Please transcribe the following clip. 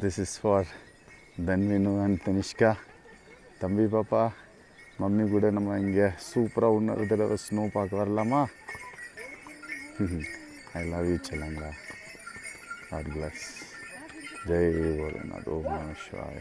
This is for Dhanvin and Tanishka தம்பி பாப்பா mummy கூட நம்ம இங்கே சூப்பராக இன்னொரு தடவை ஸ்னோ பார்க்க வரலாமா? ஐ லவ் யூ செல்லங்களா காட் பிளஸ் ஜெய் போலநாத் ஓம் நம சிவாய.